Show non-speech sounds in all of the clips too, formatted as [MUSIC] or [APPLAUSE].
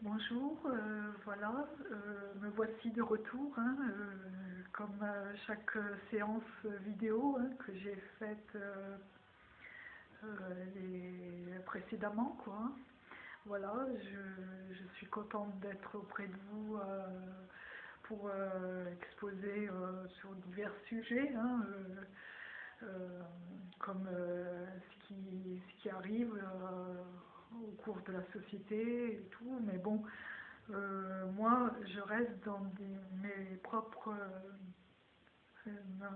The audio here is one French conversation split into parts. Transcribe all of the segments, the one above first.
Bonjour, euh, voilà, euh, me voici de retour, hein, euh, comme chaque séance vidéo hein, que j'ai faite précédemment, quoi. Voilà, je, suis contente d'être auprès de vous pour exposer sur divers sujets, hein, comme ce, qui, arrive au cours de la société et tout, mais bon, euh, moi, je reste dans mes propres, euh, euh,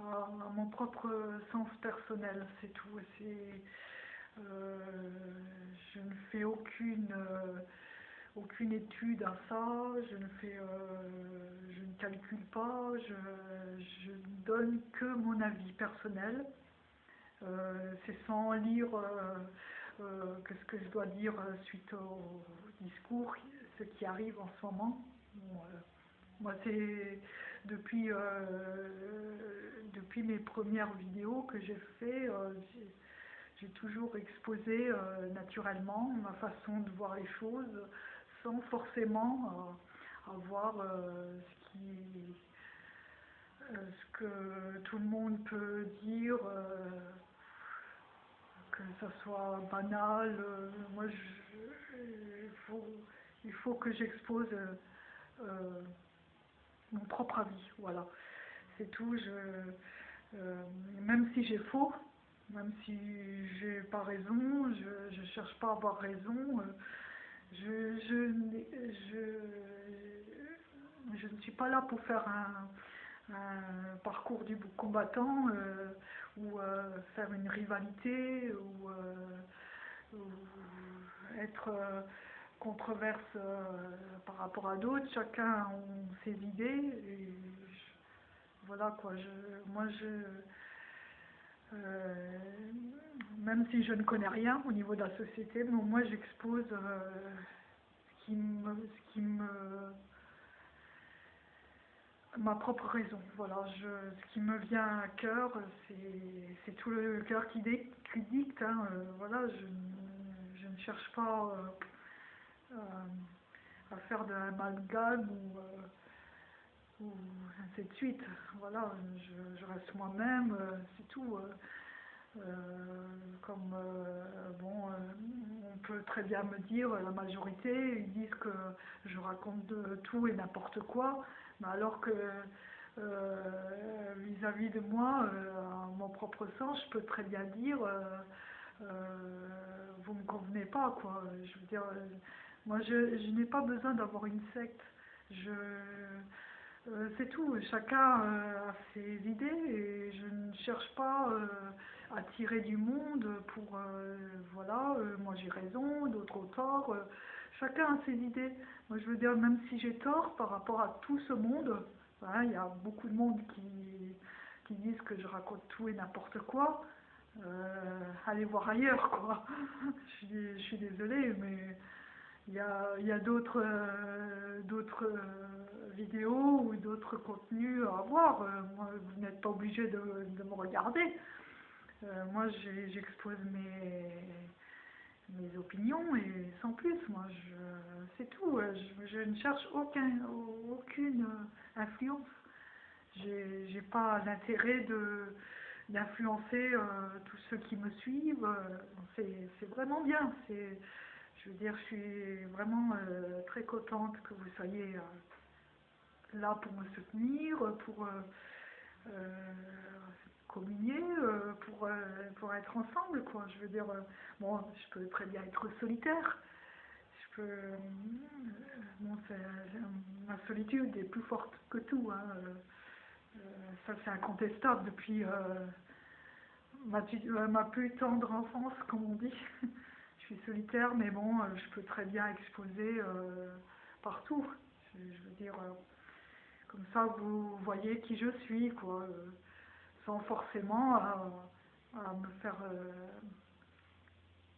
à, mon propre sens personnel, c'est tout. C'est, je ne fais aucune, aucune étude à ça, je ne fais, je ne calcule pas, je, je ne donne que mon avis personnel. C'est sans lire que ce que je dois dire euh, suite au discours, ce qui arrive en ce moment. Euh, moi, c'est depuis, euh, depuis mes premières vidéos que j'ai fait, j'ai toujours exposé naturellement ma façon de voir les choses, sans forcément avoir ce que tout le monde peut dire. Que ça soit banal. euh, moi, je, il, faut, il faut que j'expose euh, euh, mon propre avis. Voilà, c'est tout. Je, même si j'ai faux, même si j'ai pas raison, je, je cherche pas à avoir raison. je, je, je, je ne suis pas là pour faire un, un parcours du combattant euh, ou euh, faire une rivalité ou, euh, être controverse par rapport à d'autres. Chacun a ses idées. Voilà quoi. Je, moi, je, même si je ne connais rien au niveau de la société, mais moi, j'expose ce qui me, ce qui me ma propre raison. Voilà, je, ce qui me vient à cœur, c'est tout le cœur qui, dicte. hein, euh, voilà, je, ne- cherche pas euh, euh, à faire de l'amalgame ou, ou ainsi de suite. Voilà, je, je reste moi-même, c'est tout. comme bon, on peut très bien me dire, la majorité, ils disent que je raconte de tout et n'importe quoi, alors que euh, vis-à-vis de moi, euh, à mon propre sens, je peux très bien dire, euh, euh, vous me convenez pas, quoi. Je veux dire, euh, moi, je, je n'ai pas besoin d'avoir une secte. Je, euh, c'est tout. Chacun euh, a ses idées et je ne cherche pas. euh, à tirer du monde pour euh, voilà euh, moi j'ai raison d'autres ont tort euh, chacun a ses idées moi je veux dire même si j'ai tort par rapport à tout ce monde hein, il y a beaucoup de monde qui qui disent que je raconte tout et n'importe quoi euh, allez voir ailleurs quoi [LAUGHS] je suis, désolée mais il y a, y a d'autres euh, d'autres euh, vidéos ou d'autres contenus à voir. Moi, vous n'êtes pas obligé de, de me regarder. Moi, j'expose mes, mes opinions et sans plus. Moi, c'est tout. Je, ne cherche aucun, aucune euh, influence. J'ai j'ai pas l'intérêt d'influencer euh, tous ceux qui me suivent. Euh, C'est vraiment bien. Je veux dire, je suis vraiment très contente que vous soyez là pour me soutenir, pour communier, euh, pour, euh, pour être ensemble, quoi. Je veux dire, euh, bon, je peux très bien être solitaire. Je peux, bon, ma solitude est plus forte que tout. hein, ça, c'est incontestable depuis ma, ma plus tendre enfance, comme on dit. [LAUGHS] je suis solitaire, mais bon, je peux très bien exposer partout. Je, veux dire, comme ça, vous voyez qui je suis, quoi. Sans forcément à, à me faire euh,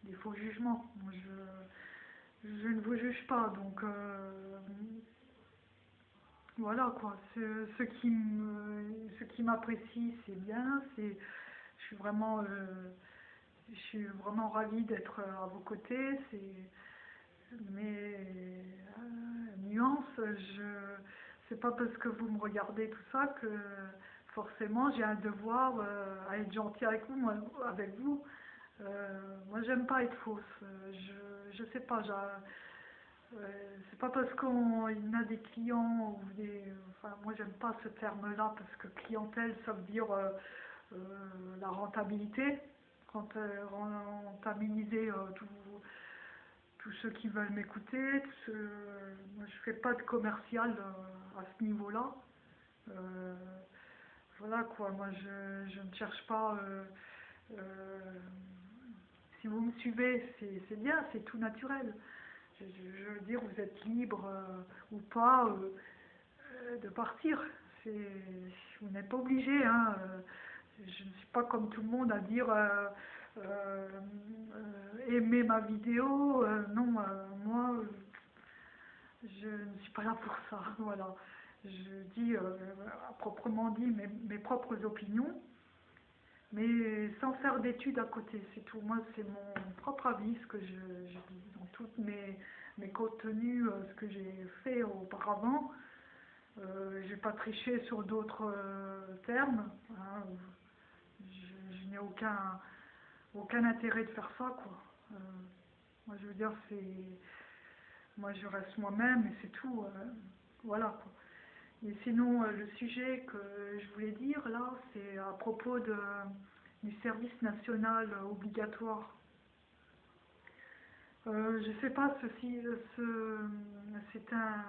des faux jugements. Moi, je, ne vous juge pas, donc euh, voilà quoi. Ce, qui m'apprécie, c'est bien. Je suis vraiment, euh, je suis vraiment ravie d'être à vos côtés. Mais je c'est pas parce que vous me regardez tout ça que forcément j'ai un devoir euh, à être gentil avec vous. Moi, avec vous. Euh, moi j'aime pas être fausse. Euh, je je sais pas. C'est pas parce qu'on a des clients ou des. Moi j'aime pas ce terme-là parce que clientèle ça veut dire la rentabilité. Rentabiliser tout tous ceux qui veulent m'écouter. Moi, je fais pas de commercial à ce niveau-là. Voilà quoi, moi je, je ne cherche pas. euh, euh, si vous me suivez, c'est bien, c'est tout naturel. Je, veux dire, vous êtes libre euh, ou pas de partir. Vous n'êtes pas obligé. Hein, je ne suis pas comme tout le monde à dire aimer ma vidéo. non, moi, je ne suis pas là pour ça. [LAUGHS] Voilà. Je dis euh, à proprement dit mes, mes propres opinions, mais sans faire d'études à côté. C'est tout. Moi, c'est mon propre avis, ce que je, je dis dans toutes mes, mes contenus, euh, ce que j'ai fait auparavant. Euh, j'ai pas triché sur d'autres termes. hein. Je, je n'ai aucun, aucun intérêt de faire ça, quoi. Moi, je veux dire, c'est. Moi, je reste moi-même et c'est tout. voilà, quoi. Et sinon, euh, le sujet que je voulais dire, là, c'est à propos du service national obligatoire. Euh, je sais pas, euh, ce, c'est un.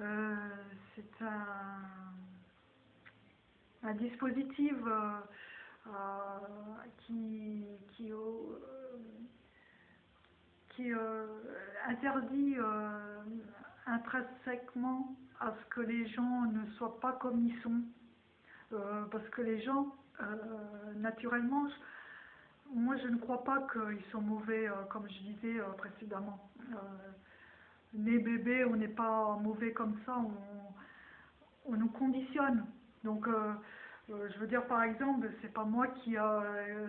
euh, c'est un, dispositif qui, qui, qui interdit intrinsèquement à ce que les gens ne soient pas comme ils sont. Euh, parce que les gens, euh, naturellement, moi je ne crois pas qu'ils sont mauvais, euh, comme je disais précédemment. Né bébé, on n'est pas mauvais comme ça, on, nous conditionne. Donc, je veux dire, par exemple, c'est pas moi qui a,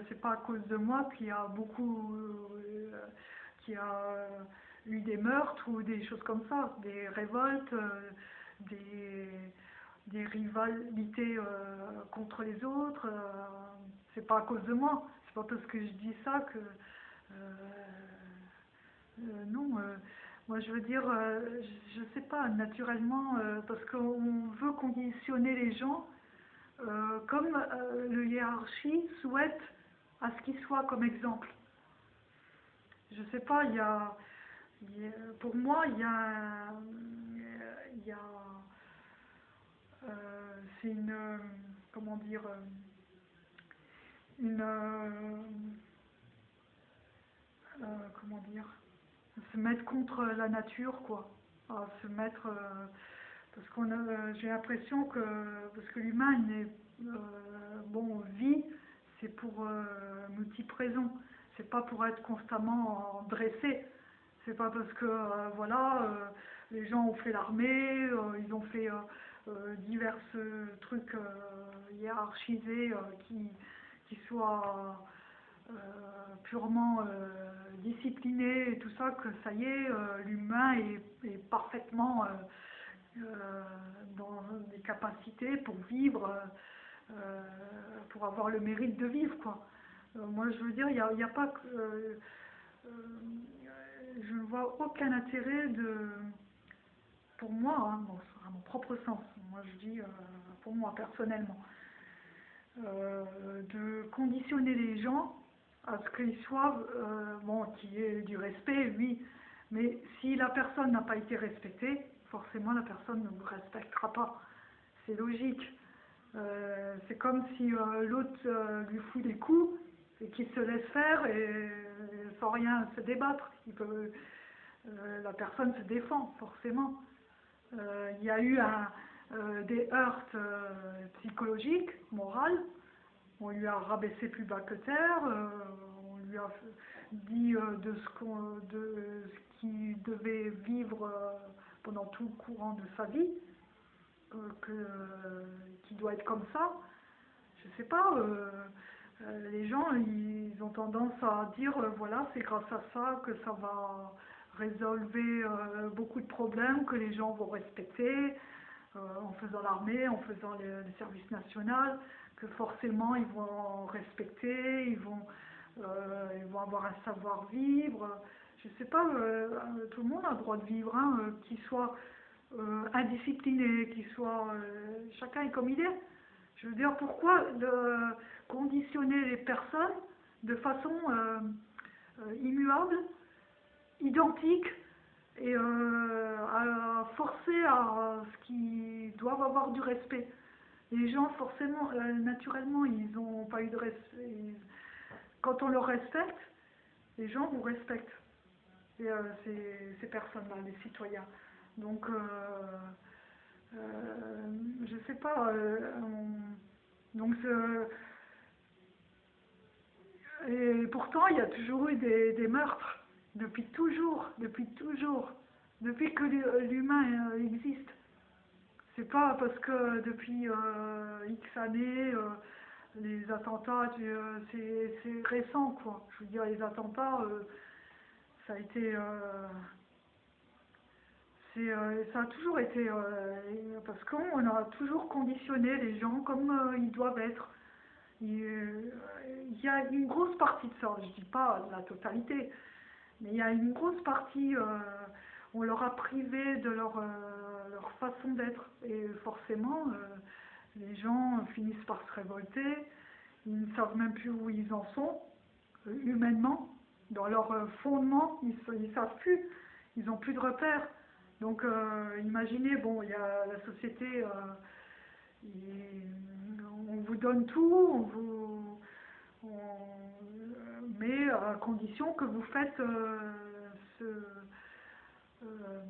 c'est pas à cause de moi qu'il y a beaucoup, qui a eu des meurtres ou des choses comme ça, des révoltes, euh, des, des rivalités euh, contre les autres. euh, c'est pas à cause de moi. C'est pas parce que je dis ça que. non, moi je veux dire, je, je sais pas, naturellement, parce qu'on veut conditionner les gens comme le hiérarchie souhaite à ce qu'il soit comme exemple. Je sais pas, il y a- pour moi, il y a, un- il y a, euh, c'est une, euh, comment dire, euh, une, euh, euh, comment dire, se mettre contre la nature, quoi. À se mettre, euh, parce qu'on euh, j'ai l'impression que, parce que l'humain, il est, euh, bon, vit, c'est pour euh, multiples raisons. C'est pas pour être constamment dressé. C'est pas parce que, euh, voilà, euh, les gens ont fait l'armée, euh, ils ont fait divers trucs hiérarchisés qui, qui soient purement disciplinés et tout ça, que ça y est, l'humain est, parfaitement dans des capacités pour vivre, pour avoir le mérite de vivre, quoi. Moi, je veux dire, il n'y a, y a pas que... je ne vois aucun intérêt de... Pour moi, hein, à mon propre sens, moi je dis euh, pour moi personnellement, euh, de conditionner les gens à ce qu'ils soient, euh, bon, qu'il y ait du respect, oui, mais si la personne n'a pas été respectée, forcément la personne ne vous respectera pas. C'est logique. C'est comme si l'autre lui fout des coups et qu'il se laisse faire et sans rien se débattre. Euh, la personne se défend, forcément. Euh, il y a eu euh, des heurts psychologiques, morales. On lui a rabaissé plus bas que terre. on lui a dit de ce qu'il devait vivre pendant tout le courant de sa vie, qu'il doit être comme ça. Je sais pas. Euh, les gens, ils ont tendance à dire, euh, voilà, c'est grâce à ça que ça va résolvez euh, beaucoup de problèmes que les gens vont respecter en faisant l'armée, en faisant le, le service national, que forcément ils vont respecter, ils vont, ils vont avoir un savoir-vivre. Je sais pas, tout le monde a le droit de vivre, hein, qu'il soit indiscipliné, qu'il soit... chacun est comme il est. Je veux dire, pourquoi de conditionner les personnes de façon euh, euh, immuable, identique, et euh, à forcer à ce qu'ils doivent avoir du respect. Les gens, forcément, naturellement, ils n'ont pas eu de respect. Quand on leur respecte, les gens vous respectent. Et ces, personnes-là, les citoyens. Donc, je sais pas. on- donc, et pourtant, il y a toujours eu des, meurtres. Depuis toujours, depuis toujours, depuis que l'hu- l'humain euh, existe. C'est pas parce que depuis euh, X années, euh, les attentats, c'est récent, quoi. Je veux dire, les attentats, ça a été. ça a toujours été. parce qu'on a toujours conditionné les gens comme ils doivent être. Il y a une grosse partie de ça, je dis pas la totalité, mais il y a une grosse partie, euh, on leur a privé de leur, euh, leur façon d'être. Et forcément, euh, les gens finissent par se révolter, ils ne savent même plus où ils en sont, humainement, dans leur fondement, ils ne savent plus, ils n'ont plus de repères. Donc imaginez, bon, il y a la société, on vous donne tout, on vous, mais à condition que vous faites euh, ce, euh,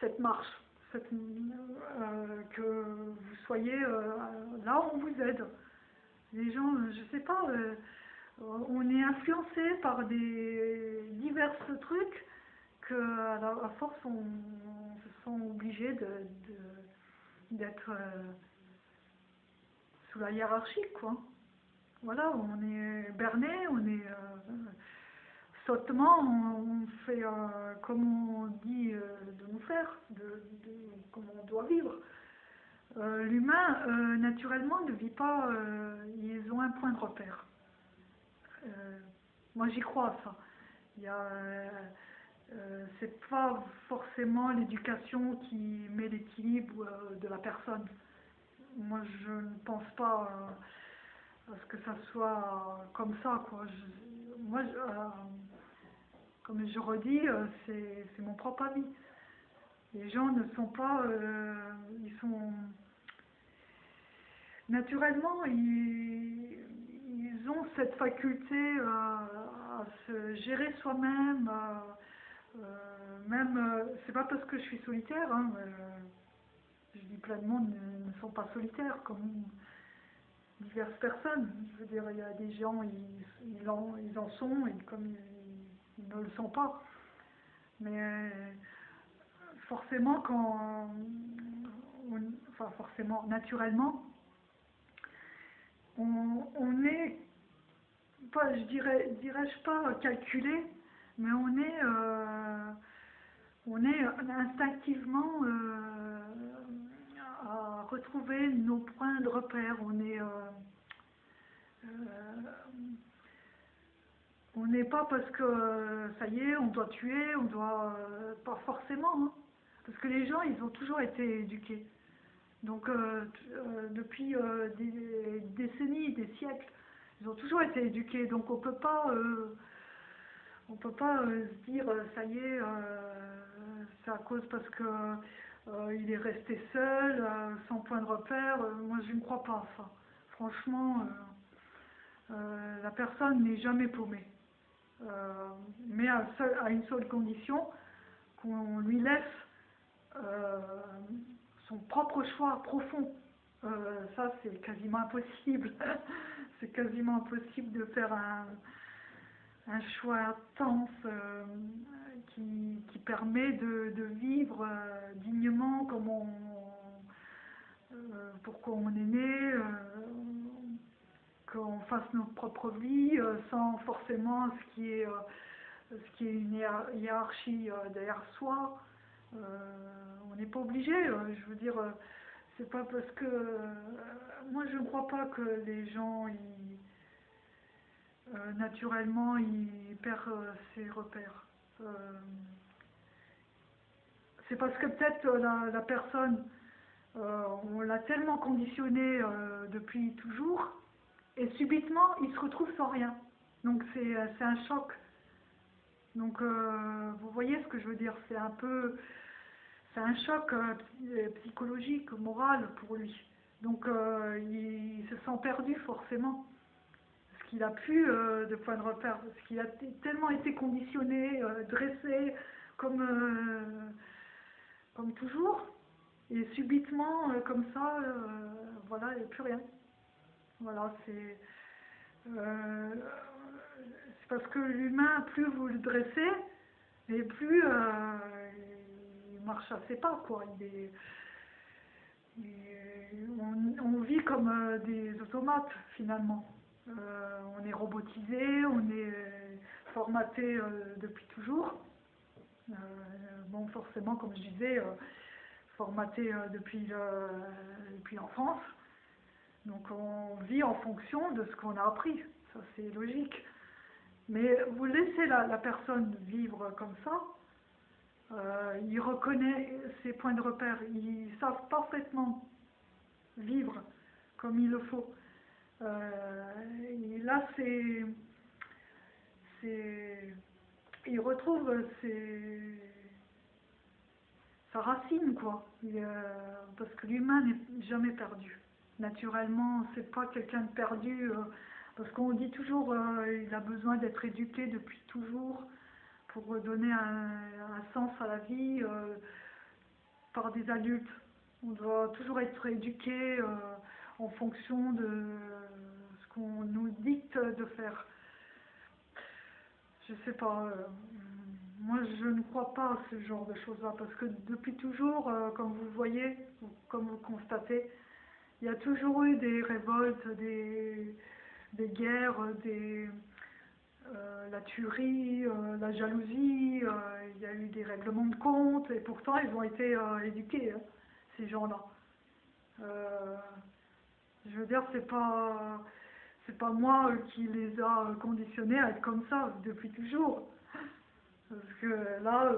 cette marche, euh, que vous soyez là où on vous aide. Les gens, je sais pas, on est influencé par des divers trucs que à, la- à force on, se sent obligé de, de- d'être euh, sous la hiérarchie quoi. Voilà, on est berné, on est euh, sottement, on, fait euh, comme on dit euh, de nous faire, de, on doit vivre. L'humain, naturellement, ne vit pas, ils ont un point de repère. Moi, j'y crois ça. Il c'est pas forcément l'éducation qui met l'équilibre de la personne. Moi, je ne pense pas euh, à ce que ça soit comme ça, quoi. Moi, euh, comme je redis, euh, c'est mon propre avis. Les gens ne sont pas, euh, ils sont naturellement, ils, ils ont cette faculté à se gérer soi-même. même, c'est pas parce que je suis solitaire, hein, je dis plein de monde ne, ne sont pas solitaires, comme diverses personnes. Je veux dire, il y a des gens, ils, ils, en, ils en sont, et comme ils, ne le sont pas. Mais euh, forcément, quand, on- enfin forcément, naturellement, on, on est, pas, je dirais, dirais-je pas calculé, mais on est, euh, on est instinctivement euh, retrouver nos points de repère. Euh, euh, on n'est pas parce que ça y est, on doit tuer, on doit euh, pas forcément, hein. parce que les gens, ils ont toujours été éduqués. Donc depuis des décennies, des siècles, ils ont toujours été éduqués. Donc on peut pas, on peut pas se dire ça y est, c'est à cause parce que euh, il est resté seul, euh, sans point de repère. Euh, moi, je ne crois pas ça. Franchement, la personne n'est jamais paumée. Mais à, une seule condition, qu'on lui laisse son propre choix profond. Ça, c'est quasiment impossible. [LAUGHS] c'est quasiment impossible de faire un, un choix intense qui, permet de, vivre euh, dignement comme on, euh, pourquoi on est né, euh, qu'on fasse notre propre vie sans forcément ce qui est ce qui est une hiérarchie derrière soi. on n'est pas obligé, je veux dire, c'est pas parce que... moi, je ne crois pas que les gens, naturellement, ils perdent ses repères. C'est parce que peut-être la, personne, on l'a tellement conditionné depuis toujours, et subitement, il se retrouve sans rien. Donc c'est un choc. Donc euh, vous voyez ce que je veux dire, c'est un peu, c'est un choc euh, psychologique, moral pour lui. Donc euh, il, se sent perdu forcément. Qu'il a plus de point de repère, parce qu'il a tellement été conditionné, dressé comme, comme toujours. Et subitement, comme ça, voilà, il n'y a plus rien. Voilà, c'est euh, parce que l'humain, plus vous le dressez, et plus euh, il marche assez pas, quoi. on, vit comme euh, des automates, finalement. On est robotisé, on est formaté depuis toujours. bon, forcément, comme je disais, formaté depuis, depuis l'enfance. Donc on vit en fonction de ce qu'on a appris, ça c'est logique. Mais vous laissez la, personne vivre comme ça, euh, il reconnaît ses points de repère, ils savent parfaitement vivre comme il le faut. Euh, et là c'est... Il retrouve ses, sa racine, quoi. parce que l'humain n'est jamais perdu naturellement, c'est pas quelqu'un de perdu, euh, parce qu'on dit toujours euh, il a besoin d'être éduqué depuis toujours pour donner un, sens à la vie euh, par des adultes. On doit toujours être éduqué en fonction de qu'on nous dicte de faire. Je sais pas. moi, je ne crois pas à ce genre de choses-là, parce que depuis toujours, comme vous voyez, comme vous constatez, il y a toujours eu des révoltes, des, guerres, des, euh, la tuerie, euh, la jalousie, euh, il y a eu des règlements de compte, et pourtant ils ont été éduqués, hein, ces gens-là. je veux dire, c'est pas, c'est pas moi qui les a conditionnés à être comme ça depuis toujours. Parce que là,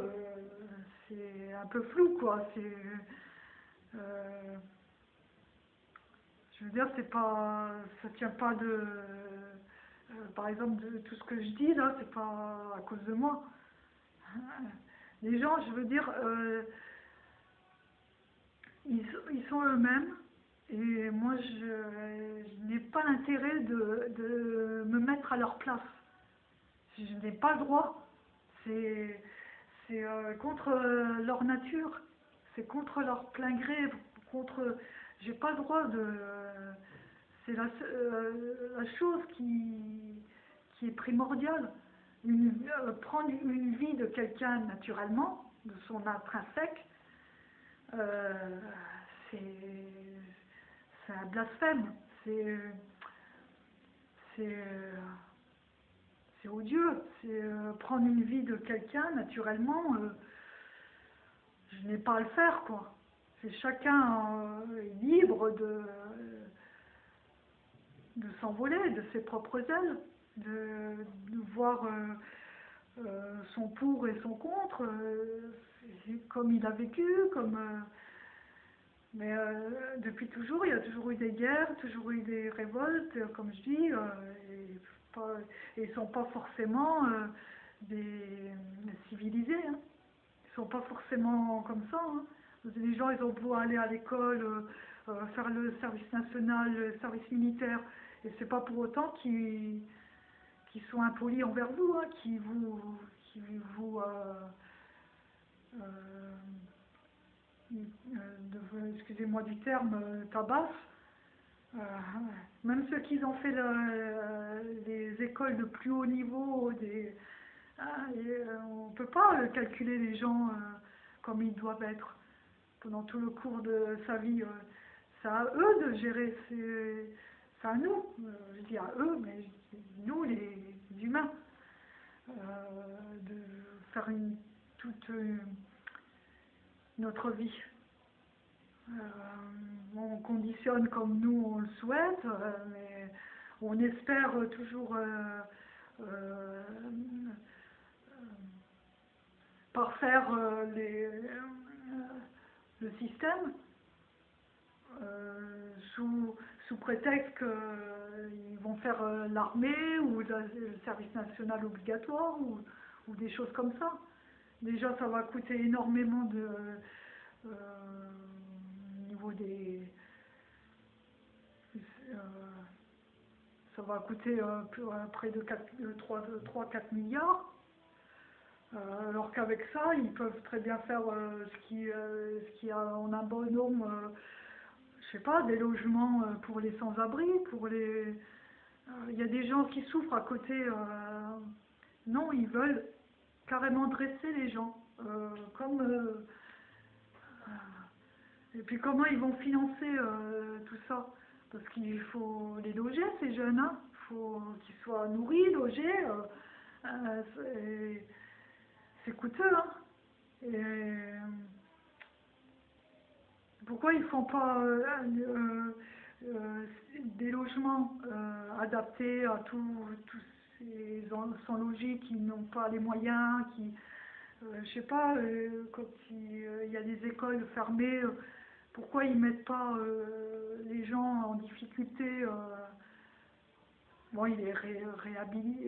c'est un peu flou, quoi. C'est je veux dire, c'est pas, ça tient pas de, euh, par exemple, de tout ce que je dis là, c'est pas à cause de moi. Les gens, je veux dire, euh, ils, sont eux-mêmes et moi, je, n'ai pas l'intérêt de, me mettre à leur place. Je n'ai pas le droit. C'est euh, contre leur nature, c'est contre leur plein gré, contre j'ai pas le droit de. C'est la, euh, la, chose qui, qui est primordiale. Euh, prendre une vie de quelqu'un naturellement, de son intrinsèque, euh, c'est un blasphème. C'est c'est odieux. C'est prendre une vie de quelqu'un naturellement. je n'ai pas à le faire, quoi chacun euh, libre de, de s'envoler de ses propres ailes, de, voir euh, euh, son pour et son contre, comme il a vécu, comme... mais depuis toujours, il y a toujours eu des guerres, toujours eu des révoltes, comme je dis, et, ils ne sont pas forcément des, civilisés. Hein. Ils sont pas forcément comme ça. Hein. Les gens, ils ont beau aller à l'école, euh, euh, faire le service national, le service militaire, et c'est pas pour autant qu'ils sont impolis envers vous, hein, vous, qui vous euh, excusez-moi du terme, tabasse. même ceux qui ont fait les écoles de plus haut niveau, ah, on ne peut pas calculer les gens comme ils doivent être pendant tout le cours de sa vie. Euh, c'est à eux de gérer, c'est à nous, euh, je dis à eux, mais nous les humains. de faire une, toute notre vie. on conditionne comme nous on le souhaite, mais on espère toujours parfaire les, le système euh, sous, sous prétexte qu'ils vont faire euh, l'armée ou le service national obligatoire ou, ou, des choses comme ça. Déjà, ça va coûter énormément de euh, niveau des ça va coûter près de 3-4 milliards. alors qu'avec ça, ils peuvent très bien faire ce qui, ce qui a en un bon nombre je sais pas, des logements euh, pour les sans-abri, pour les... Euh, il y a des gens qui souffrent à côté. Euh, non, ils veulent carrément dresser les gens. comme... et puis comment ils vont financer tout ça Parce qu'il faut les loger, ces jeunes. Hein. Il faut qu'ils soient nourris, logés. c'est coûteux. Hein. Et, pourquoi ils ne font pas euh, euh, euh, des logements adaptés à tous ces sans logis qui n'ont pas les moyens, qui, je sais pas, quand il, y a des écoles fermées, pourquoi ils mettent pas les gens en difficulté Bon, ils les, réhabilitent,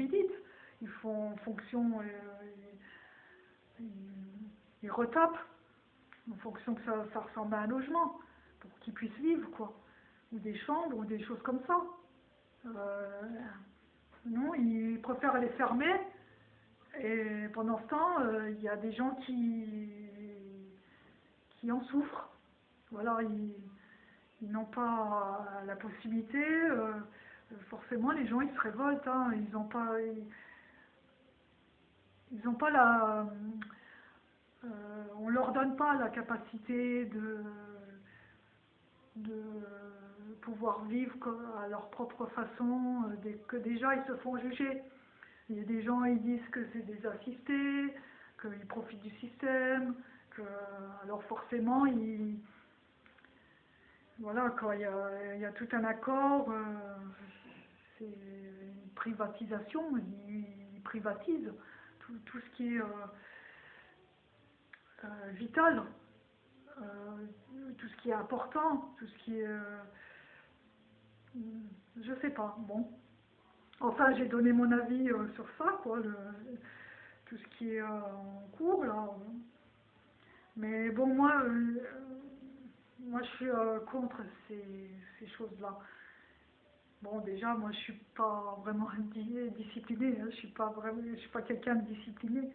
ils ils font fonction, ils, ils retapent en fonction que ça, ça ressemble à un logement, pour qu'ils puissent vivre, quoi. Ou des chambres, ou des choses comme ça. Non, ils préfèrent les fermer, et pendant ce temps, euh, il y a des gens qui, qui en souffrent. Voilà, ils, n'ont pas la possibilité, euh, forcément les gens ils se révoltent, hein. ils n'ont pas... ils n'ont pas la, euh, on leur donne pas la capacité de pouvoir vivre à leur propre façon, euh, que déjà ils se font juger. Il y a des gens qui disent que c'est des assistés, qu'ils profitent du système, que alors forcément ils voilà quand il y a, tout un accord, euh, c'est une privatisation, ils, privatisent tout, ce qui est euh, vital, tout ce qui est important, tout ce qui est... Euh, je sais pas, bon. Enfin, j'ai donné mon avis sur ça, quoi, tout ce qui est en cours, là. Mais bon, moi, moi je suis contre ces, choses-là. Bon, déjà, moi, je suis pas vraiment [LAUGHS] disciplinée, hein. je suis pas vraiment, je suis pas quelqu'un de discipliné,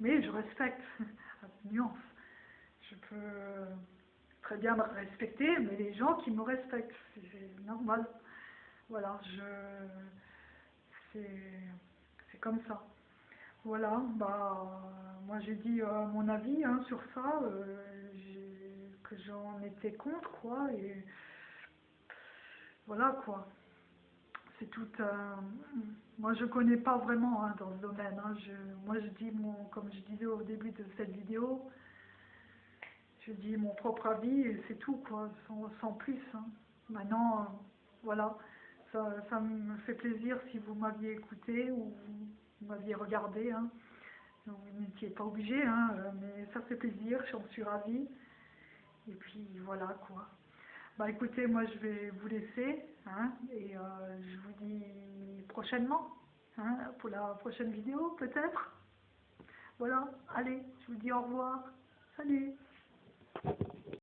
mais je respecte [LAUGHS] nuance. Je peux très bien me respecter, mais les gens qui me respectent, c'est normal. Voilà, je c'est comme ça. Voilà, bah moi j'ai dit euh, mon avis hein, sur ça, euh, que j'en étais contre quoi, et voilà quoi. C'est tout Moi je connais pas vraiment hein, dans ce domaine. Hein. je, moi je dis mon, comme je disais au début de cette vidéo, je dis mon propre avis et c'est tout, quoi, sans, plus. Hein. Maintenant, euh, voilà, ça, me fait plaisir si vous m'aviez écouté ou vous m'aviez regardé. Hein. vous n'étiez pas obligé, hein, euh, mais ça fait plaisir, j'en suis ravie. Et puis voilà, quoi. Bah écoutez, moi je vais vous laisser, et euh, je vous dis prochainement, pour la prochaine vidéo peut-être. Voilà, allez, je vous dis au revoir. Salut Thank you.